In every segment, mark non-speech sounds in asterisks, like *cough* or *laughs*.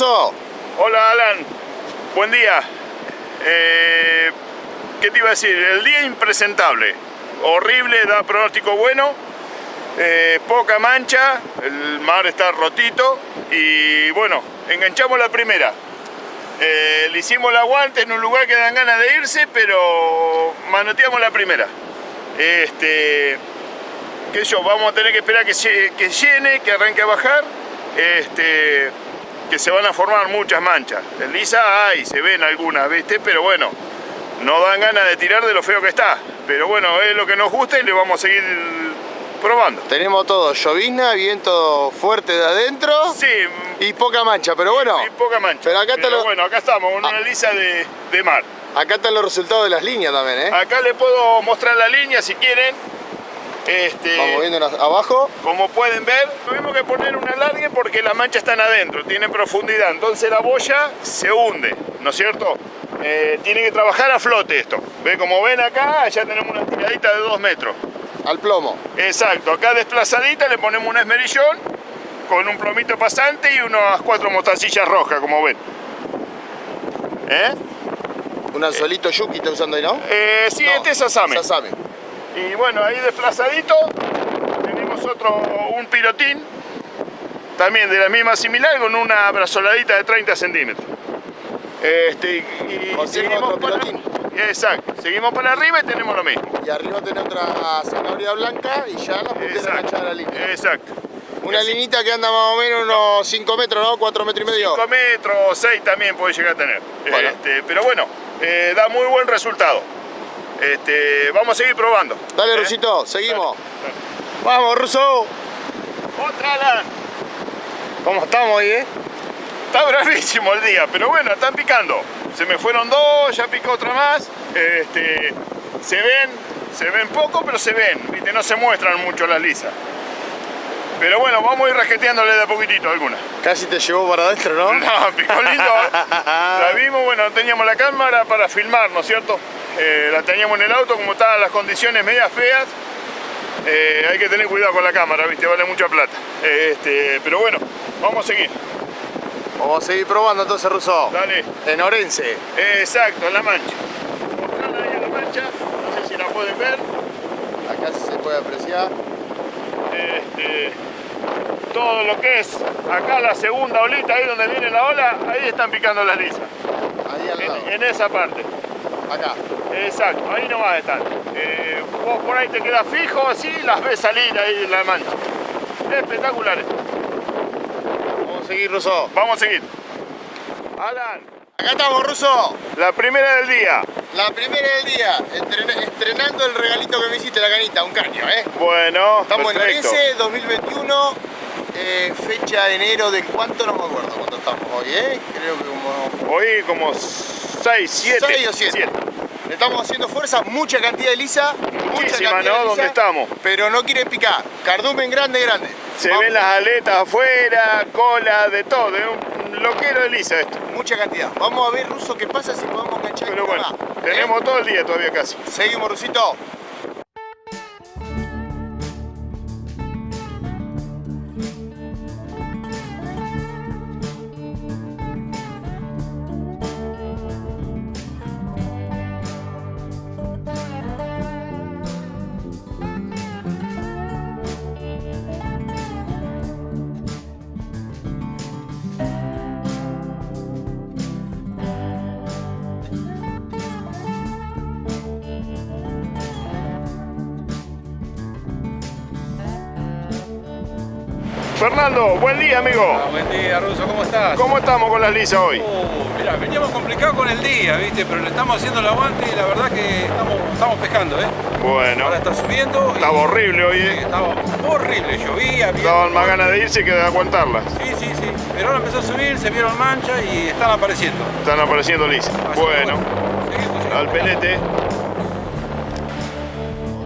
Hola, Alan. Buen día. Eh, ¿Qué te iba a decir? El día impresentable. Horrible, da pronóstico bueno. Eh, poca mancha, el mar está rotito y bueno, enganchamos la primera. Eh, le hicimos el aguante en un lugar que dan ganas de irse, pero manoteamos la primera. Este, que yo, vamos a tener que esperar que, que llene, que arranque a bajar. Este, que se van a formar muchas manchas. En lisa hay, se ven algunas, ¿viste? Pero bueno, no dan ganas de tirar de lo feo que está. Pero bueno, es lo que nos gusta y le vamos a seguir probando. Tenemos todo, llovizna, viento fuerte de adentro. Sí. Y poca mancha, pero bueno. Y poca mancha. Pero acá pero bueno, acá estamos, con una ah. lisa de, de mar. Acá están los resultados de las líneas también, ¿eh? Acá le puedo mostrar la línea si quieren. Este, Vamos viendo abajo. Como pueden ver, tuvimos que poner un alargue porque las manchas están adentro, tienen profundidad. Entonces la boya se hunde, ¿no es cierto? Eh, tiene que trabajar a flote esto. ¿Ve? Como ven acá, ya tenemos una tiradita de 2 metros. Al plomo. Exacto. Acá desplazadita le ponemos un esmerillón con un plomito pasante y unas cuatro mostacillas rojas, como ven. ¿Eh? Un anzuelito yuki está usando ahí, ¿no? Eh, sí, este es asame. Sasame. Y bueno, ahí desplazadito tenemos otro, un pirotín, también de la misma similar, con una brazoladita de 30 centímetros. Este, y, seguimos otro pirotín. exacto, seguimos para arriba y tenemos lo mismo. Y arriba tiene otra zanahoria blanca y ya la puntera de la línea. Exacto. Una linita que anda más o menos unos 5 metros, ¿no? 4 metros y medio. 5 metros, 6 también puede llegar a tener. Este, pero bueno, eh, da muy buen resultado. Este, vamos a seguir probando. Dale, ¿Eh? Rusito, seguimos. Vamos, Ruso. Otra la. ¿Cómo estamos ahí, eh? Está bravísimo el día, pero bueno, están picando. Se me fueron dos, ya picó otra más. Este, se ven, se ven poco, pero se ven. ¿viste? No se muestran mucho las lisas. Pero bueno, vamos a ir rajeteándole de a poquitito algunas. Casi te llevó para adentro, ¿no? *laughs* No, picó lindo. ¿eh? *laughs* la vimos, bueno, teníamos la cámara para filmar, ¿no es cierto? Eh, la teníamos en el auto, como estaban las condiciones medias feas, eh, hay que tener cuidado con la cámara, ¿viste? Vale mucha plata. este, pero bueno, vamos a seguir. Vamos a seguir probando entonces, Russo. Dale. En Orense. exacto, en La Mancha. Mostrarla ahí en La Mancha, no sé si la pueden ver. Acá se puede apreciar. Este, todo lo que es acá la segunda olita, ahí donde viene la ola, ahí están picando las lisas. Ahí al lado. en esa parte. Acá. Exacto, ahí no va a estar. Eh, vos por ahí te quedas fijo así las ves salir ahí en la mancha. Espectaculares. Vamos a seguir, Ruso. Vamos a seguir. Alan. Acá estamos, Ruso. La primera del día. La primera del día, estrenando el regalito que me hiciste, la canita, un caño, ¿eh? Bueno, Estamos en Orense, 2021, eh, fecha de enero de cuánto, no me acuerdo cuánto estamos hoy, ¿eh? Creo que como... Hoy como 6, 7. 6 o 7. Le estamos haciendo fuerza, mucha cantidad de lisa. Muchísima, ¿no? ¿Dónde estamos? Pero no quiere picar. Cardumen grande, grande. Se ven las aletas afuera, cola, de todo. Es un loquero de lisa esto. Mucha cantidad. Vamos a ver, Ruso, qué pasa si podemos enganchar Pero bueno, tenemos todo el día todavía casi. Seguimos, Rusito. Fernando, buen día, amigo. Ah, buen día, Ruso, ¿cómo estás? ¿Cómo estamos con las lisas hoy? Uh, mira, veníamos complicados con el día, ¿viste? Pero le estamos haciendo el aguante y la verdad que estamos, estamos pescando, ¿eh? Bueno. Ahora está subiendo. Estaba horrible hoy, ¿eh? estaba horrible, llovía. Estaban más ganas de irse que de aguantarlas. Sí, sí, sí. Pero ahora empezó a subir, se vieron manchas y están apareciendo. Están apareciendo lisas. Bueno. Al pelete.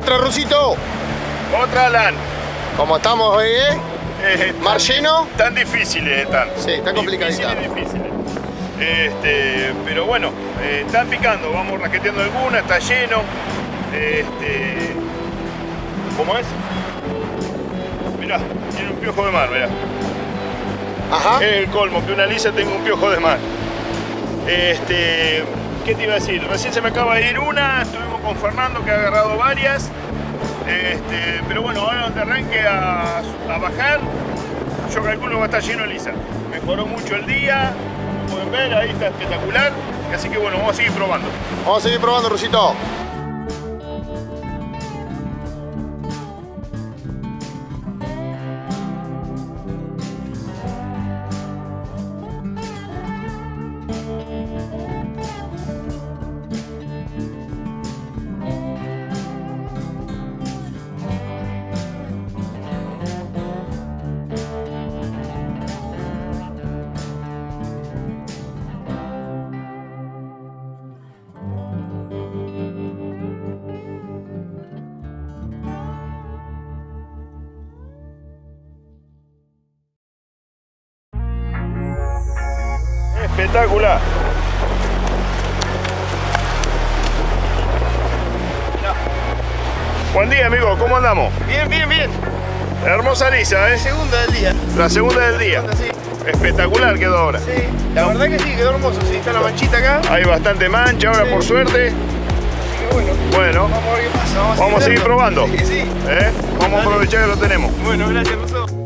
Otra Rusito. Otra Alan. ¿Cómo estamos hoy, eh? Eh, ¿Mar lleno? Tan difíciles están. Sí, está complicadita. Difíciles, Este, pero bueno, eh, están picando, vamos raqueteando alguna, está lleno. Este, ¿Cómo es? Mirá, tiene un piojo de mar, mirá. Ajá. Es el colmo, que una lisa tenga un piojo de. Este, ¿Qué te iba a decir? Recién se me acaba de ir una, estuvimos con Fernando que ha agarrado varias. Este, pero bueno, ahora donde arranque a, a bajar, yo calculo que va a estar lleno de lisa. Mejoró mucho el día, como pueden ver, ahí está espectacular. Así que bueno, vamos a seguir probando. Vamos a seguir probando, Rusito. Espectacular. Buen día, amigo. ¿Cómo andamos? Bien, bien, bien. Hermosa lisa, ¿eh? Segunda del día. La segunda del día. Sí, Espectacular quedó ahora. sí. La verdad que sí, quedó hermoso. Sí, está la manchita acá. Hay bastante mancha ahora, Sí. por suerte. Así que bueno, Bueno, vamos a ver qué pasa. Vamos, vamos a seguir probando. Sí, sí. ¿Eh? Vamos a Dale. aprovechar que lo tenemos. Bueno, gracias. Terrible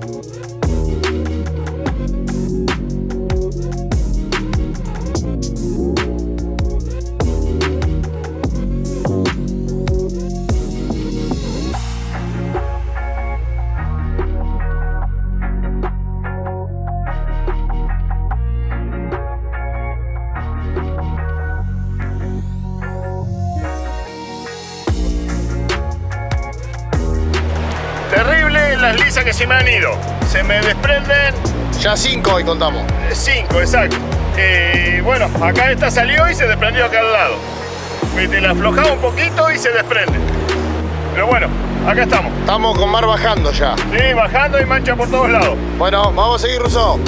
se me han ido. Se me desprenden Ya cinco hoy contamos. eh, cinco, exacto. Eh, bueno, acá esta salió y se desprendió acá al lado. Viste, la aflojaba un poquito y se desprende. Pero bueno, acá estamos. Estamos con mar bajando ya. Sí, bajando y mancha por todos lados. Bueno, vamos a seguir, Ruso.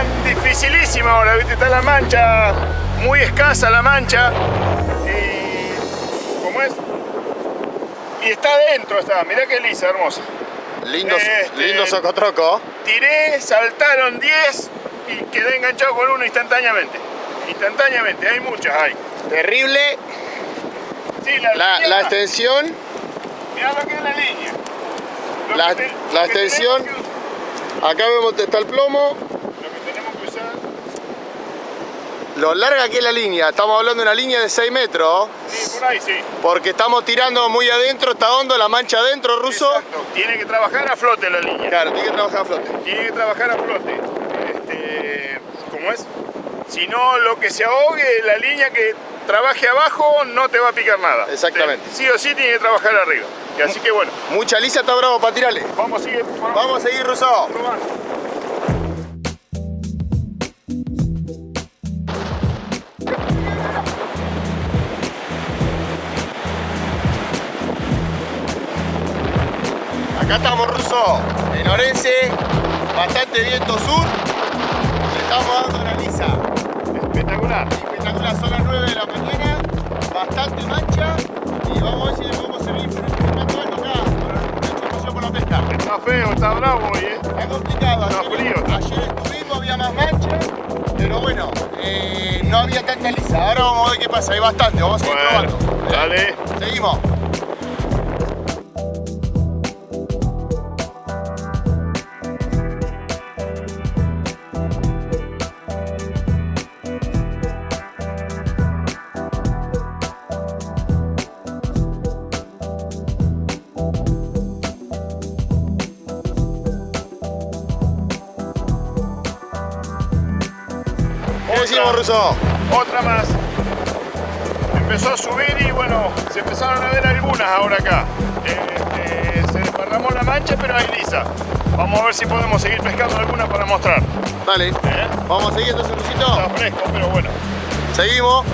Tan dificilísima ahora, ¿viste? Está la mancha, muy escasa la mancha. Y. ¿Cómo es? Y está adentro, está. Mirá qué lisa, hermosa. Lindo, Este- lindo socotroco. Tiré, saltaron 10 y quedé enganchado con uno instantáneamente. Instantáneamente, hay muchas, hay. Terrible. Sí, la, La, línea, la extensión. mirá lo que es la línea. Lo La- que te- la lo que extensión. Acá vemos que está el plomo. Lo que tenemos que usar. Lo larga que es la línea. Estamos hablando de una línea de 6 metros. Sí, por ahí sí. Porque estamos tirando muy adentro, está hondo, la mancha adentro, ruso. Exacto. Tiene que trabajar a flote la línea. Claro, tiene que trabajar a flote. Tiene que trabajar a flote. Este, ¿Cómo es? Si no, lo que se ahogue, la línea que trabaje abajo no te va a picar nada. Exactamente. Sí o sí tiene que trabajar arriba. Así que bueno, Mucha lisa está bravo para tirarle. vamos a seguir vamos Vamos a seguir, ruso. Acá estamos, ruso. En Orense, bastante viento sur. Le estamos dando la lisa. Espectacular. Espectacular, son las 9 de la mañana. Bastante mancha. Y vamos a ver si le podemos servir filmando algo acá. Con la información por la la pesca. Está feo, está bravo hoy, ¿eh? Está complicado. Está Ayer, frío. ayer estuvimos, había más mancha, pero bueno, eh, no había tanta lisa. Ahora vamos a ver qué pasa, hay bastante, vamos a seguir Bueno, probando. dale. Seguimos. Empezó a subir y bueno, se empezaron a ver algunas ahora acá. Eh, eh, se desparramó la mancha, pero hay lisa. Vamos a ver si podemos seguir pescando alguna para mostrar. Dale. ¿eh? Vamos a seguir entonces. Está fresco, pero bueno. Seguimos.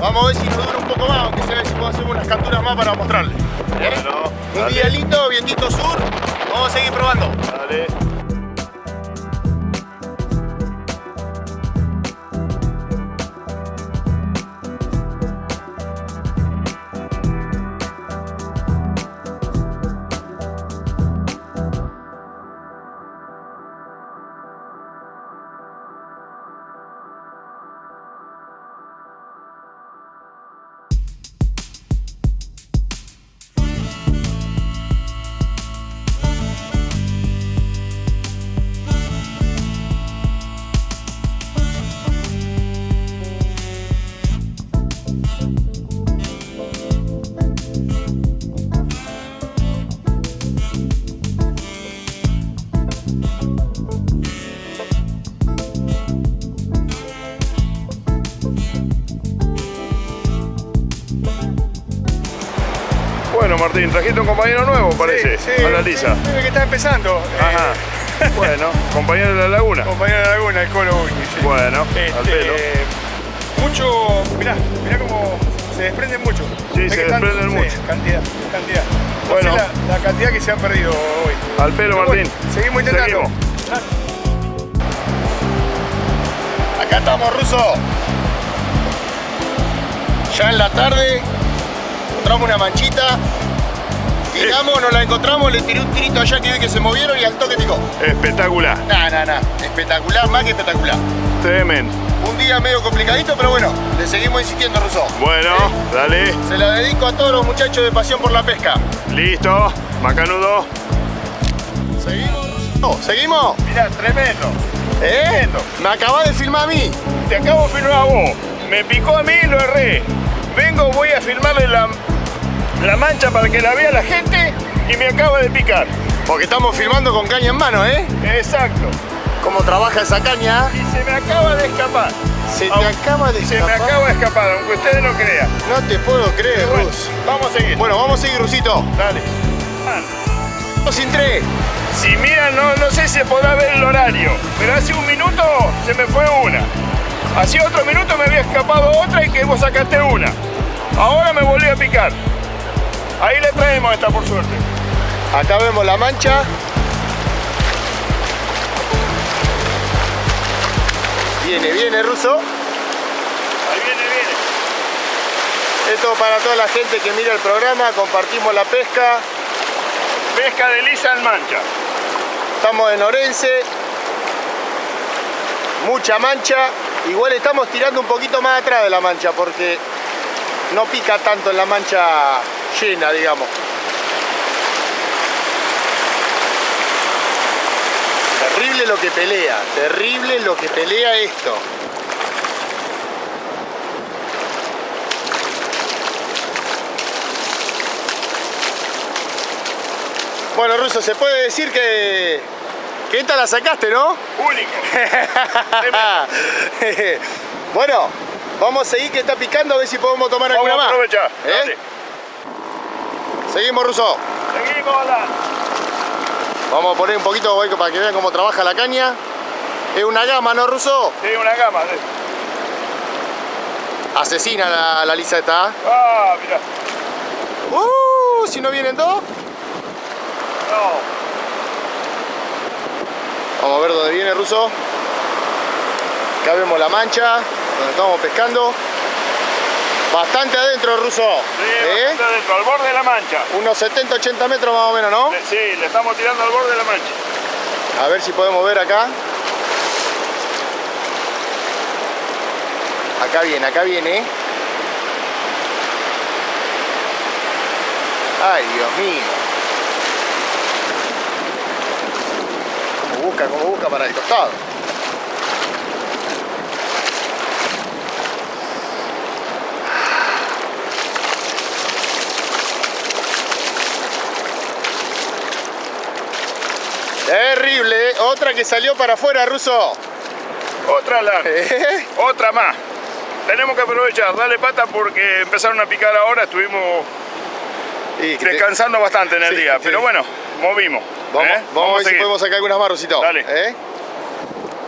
Vamos a ver si nos dura un poco más, aunque se ve si puedo hacer unas capturas más para mostrarles. ¿Eh? Bueno, Un día lindo, vientito sur. Vamos a seguir probando. Dale. Martín, trajiste un compañero nuevo, parece, Sí, sí, a la lisa. sí, que está empezando. Ajá. *laughs* Bueno, compañero de la laguna. Eh, compañero de Laguna, el Colo sí. Bueno, Este, al pelo. Mucho, mirá, mirá cómo se desprenden mucho. Sí, ¿Ves se desprenden mucho. Cantidad, cantidad. No Bueno. la, la cantidad que se han perdido hoy. Al pelo, Pero Martín. bueno, seguimos intentando. Seguimos. Acá estamos, Ruso. Ya en la tarde encontramos una manchita. Tiramos, nos la encontramos, le tiré un tirito allá que vi que se movieron y al toque picó. Espectacular, Nah, nah, nah. Espectacular, más que espectacular. tremendo. Un día medio complicadito, pero bueno, le seguimos insistiendo, Ruso. Bueno, dale, Se la dedico a todos los muchachos de Pasión por la Pesca. listo, macanudo. ¿Seguimos, Ruso? ¿Seguimos? Mirá, tremendo. ¿Eh? Me acabas de filmar a mí. Te acabo de filmar a vos. Me picó a mí y lo erré. Vengo, voy a filmarle la, la mancha para que la vea la gente y me acaba de picar. Porque estamos filmando con caña en mano, ¿eh? Exacto. Cómo trabaja esa caña. Y se me acaba de escapar. Se te Aunque- acaba de Se me escapar. acaba de escapar, aunque ustedes no crean. No te puedo creer, Bueno, Rus. vamos a seguir. Bueno, vamos a seguir, Rusito. Dale. Dos sin tres. Si miran, no, no sé si se podrá ver el horario, pero hace un minuto se me fue una. Hace otro minuto me había escapado otra y que vos sacaste una. Ahora me volví a picar. Ahí le traemos esta por suerte. Acá vemos la mancha. Viene, viene, Ruso. Ahí viene, viene. Esto para toda la gente que mira el programa. Compartimos la pesca. Pesca de lisa en mancha. Estamos en Orense. Mucha mancha. Igual estamos tirando un poquito más atrás de la mancha porque no pica tanto en la mancha llena, digamos. Terrible lo que pelea, terrible lo que pelea esto. Bueno, Ruso, se puede decir que, que esta la sacaste, ¿no? Tremendo. *laughs* bueno, vamos a seguir que está picando a ver si podemos tomar Vamos alguna a más. aprovechar. ¿Eh? Seguimos, Ruso. Seguimos, Alan. Vamos a poner un poquito para que vean cómo trabaja la caña. Es una gama, ¿no, Ruso? Sí, una gama. sí. Asesina la, la lisa esta. ¿eh? Ah, mira. Uh, si no vienen dos. No. Vamos a ver dónde viene Ruso. Acá vemos la mancha, donde estamos pescando. Bastante adentro, Ruso. Sí, ¿Eh? bastante adentro, al borde de la mancha. Unos 70-80 metros más o menos, ¿no? Le- Sí, le estamos tirando al borde de la mancha. A ver si podemos ver acá. Acá viene, acá viene. Ay, Dios mío. Como busca, como busca para el costado. Terrible, ¿eh? otra que salió para afuera, Ruso. Otra Alan. *laughs* ¿Eh? Otra más. Tenemos que aprovechar, dale pata porque empezaron a picar ahora, estuvimos Y que te- descansando bastante en el *laughs* Sí, día. Pero bueno, movimos. Vamos, ¿eh? vamos, a ver si podemos sacar algunas más, Rusito. Dale. ¿Eh?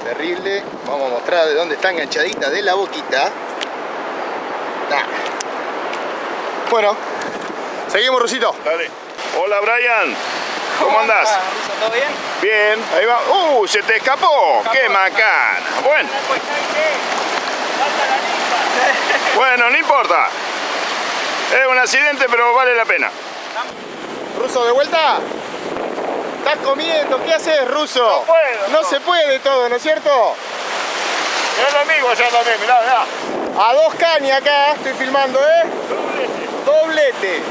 Terrible. Vamos a mostrar de dónde está enganchadita de la boquita. Nah. Bueno, seguimos, Rusito. Dale. Hola Brian, ¿cómo andás? ¿Todo bien? Bien, ahí va. ¡Uh! Se te escapó. ¡Qué macana! Bueno, Pues ¿sabes Falta la lista. bueno, no importa. Es un accidente, pero vale la pena. Ruso, ¿de vuelta? ¿Estás comiendo? ¿Qué haces, Ruso? No puedo, No no. se puede todo, ¿no es cierto? Es lo amigo allá también, mirá, mirá. A dos cañas acá, estoy filmando, ¿eh? Doblete.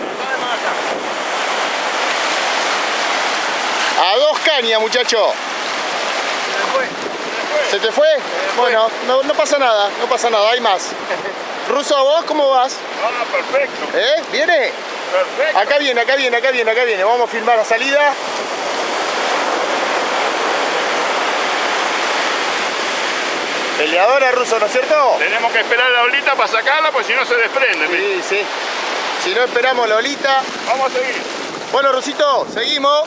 A dos cañas, muchacho. ¿Se te fue? Bueno, no, no pasa nada, no pasa nada, hay más. Ruso, ¿vos cómo vas? Ah, perfecto, ¿Eh? ¿Viene? perfecto. Acá viene, acá viene, acá viene, acá viene. Vamos a filmar la salida. Peleadora ruso, ¿no es cierto? Tenemos que esperar la olita para sacarla, pues si no se desprende. Sí, sí. Si no esperamos la olita. Vamos a seguir. Bueno, Rusito, seguimos.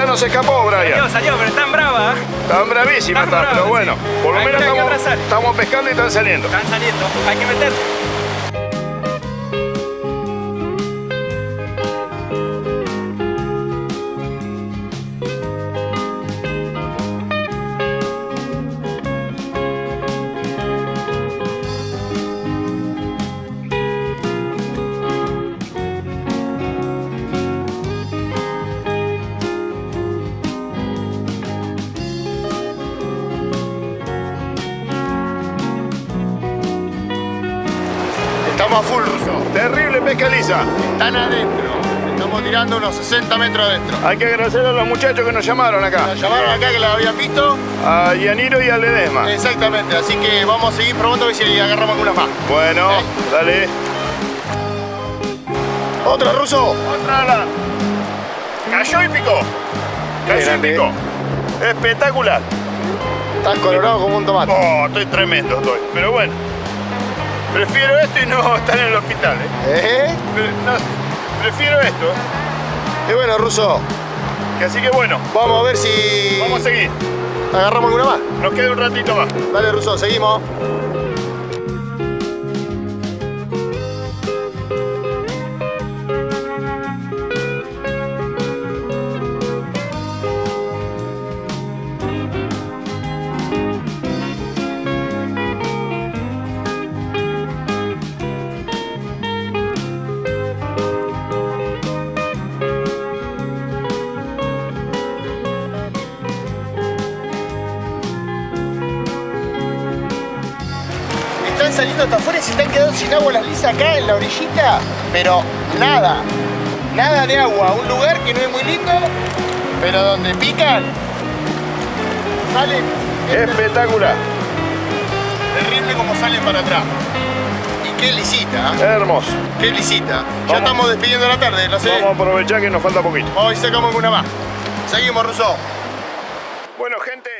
Esta no se escapó, Brian. Salió, salió, pero están bravas. ¿eh? Están bravísimas, Están pero bueno, por lo menos estamos, estamos pescando y están saliendo. Están saliendo. Hay que meter. Están adentro. Estamos tirando unos 60 metros adentro. Hay que agradecer a los muchachos que nos llamaron acá. Nos llamaron acá que la habían visto. A Yaniro y a Ledesma. Exactamente, así que vamos a seguir probando a ver si agarramos algunas más. Bueno, ¿Eh? dale. Otra, Ruso. Otra ala. Cayó y picó. Cayó y picó. Espectacular. Estás colorado como un tomate. Oh, estoy tremendo, estoy. Pero bueno. Prefiero esto y no *laughs* estar en el hospital, ¿eh? ¿Eh? Pre- no, prefiero esto. Y bueno, Ruso, Que así que bueno, vamos a ver si vamos a seguir. agarramos alguna más. Nos queda un ratito más. Dale, Ruso, seguimos. Están quedando sin agua las lisas acá en la orillita. Pero nada, nada de agua. Un lugar que no es muy lindo, pero donde pican, salen Espectacular. terrible como salen para atrás. Y qué lisita, ¿eh? Hermoso. qué lisita. Ya estamos despidiendo la tarde, no sé. Vamos a aprovechar que nos falta poquito. Hoy sacamos una más. Seguimos, Russo. Bueno, gente,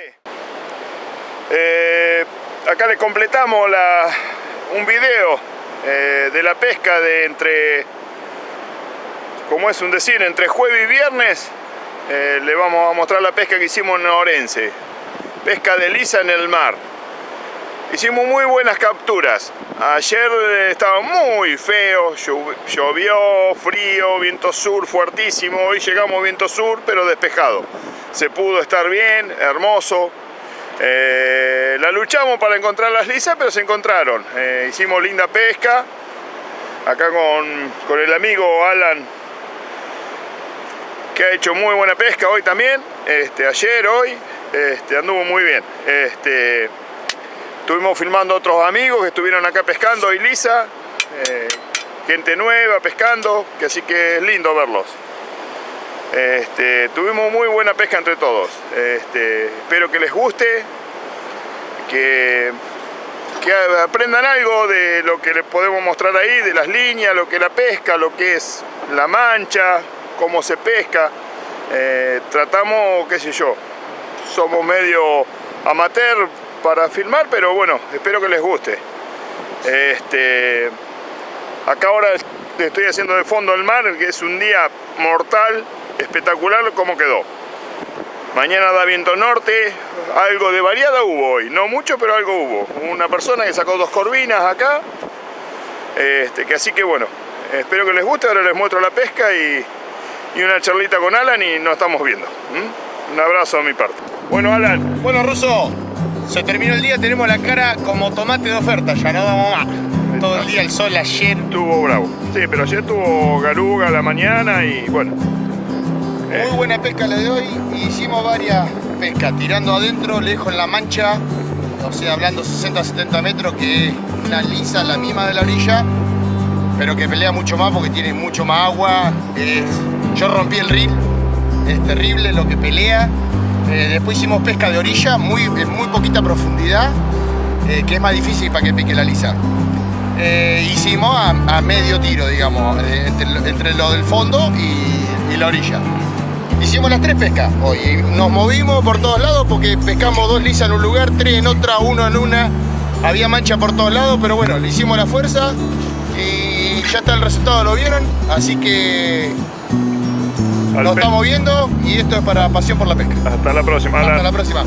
eh, acá le completamos la- un video eh, de la pesca de entre, como es un decir, entre jueves y viernes. Eh, le vamos a mostrar la pesca que hicimos en Orense. Pesca de lisa en el mar. Hicimos muy buenas capturas. Ayer estaba muy feo, llo- llovió, frío, viento sur fuertísimo. Hoy llegamos viento sur, pero despejado. Se pudo estar bien, hermoso. Eh, la luchamos para encontrar las lisas, pero se encontraron. Eh, hicimos linda pesca. Acá con, con el amigo Alan, que ha hecho muy buena pesca hoy también. Este, ayer, hoy, este, anduvo muy bien. Este, Estuvimos filmando otros amigos que estuvieron acá pescando hoy Lisa, eh, gente nueva pescando, que así que es lindo verlos. Este, tuvimos muy buena pesca entre todos. Este, espero que les guste, que, aprendan algo de lo que les podemos mostrar ahí, de las líneas, lo que es la pesca, lo que es la mancha, cómo se pesca. Eh, tratamos, qué sé yo, somos medio amateur para filmar, pero bueno, espero que les guste. Este, acá ahora estoy haciendo de fondo el mar, que es un día mortal, espectacular como quedó. Mañana da viento norte, algo de variada hubo hoy, no mucho, pero algo hubo. Una persona que sacó dos corvinas acá, este, que así que bueno, espero que les guste, ahora les muestro la pesca y, y una charlita con Alan y nos estamos viendo. Un abrazo de mi parte. Bueno, Alan, Bueno, Russo, se terminó el día, tenemos la cara como tomate de oferta, ya no damos más. Todo el día el sol ayer. Estuvo bravo. Sí, pero ayer tuvo garuga a la mañana y bueno. Muy buena pesca la de hoy. Hicimos varias pescas, tirando adentro, lejos en la mancha, o sea, hablando 60-70 metros, que es una lisa, la misma de la orilla, pero que pelea mucho más porque tiene mucho más agua. Yo rompí el reel, es terrible lo que pelea. Eh, después hicimos pesca de orilla, muy, en muy poquita profundidad, eh, que es más difícil para que pique la lisa. Eh, hicimos a, medio tiro, digamos, entre, lo- del fondo y la orilla. Hicimos las tres pescas hoy. Nos movimos por todos lados porque pescamos dos lisas en un lugar, tres en otra, uno en una. Había mancha por todos lados, pero bueno, le hicimos la fuerza y ya está el resultado, lo vieron. Así que nos estamos viendo y esto es para Pasión por la Pesca. Hasta la próxima. Hasta la próxima.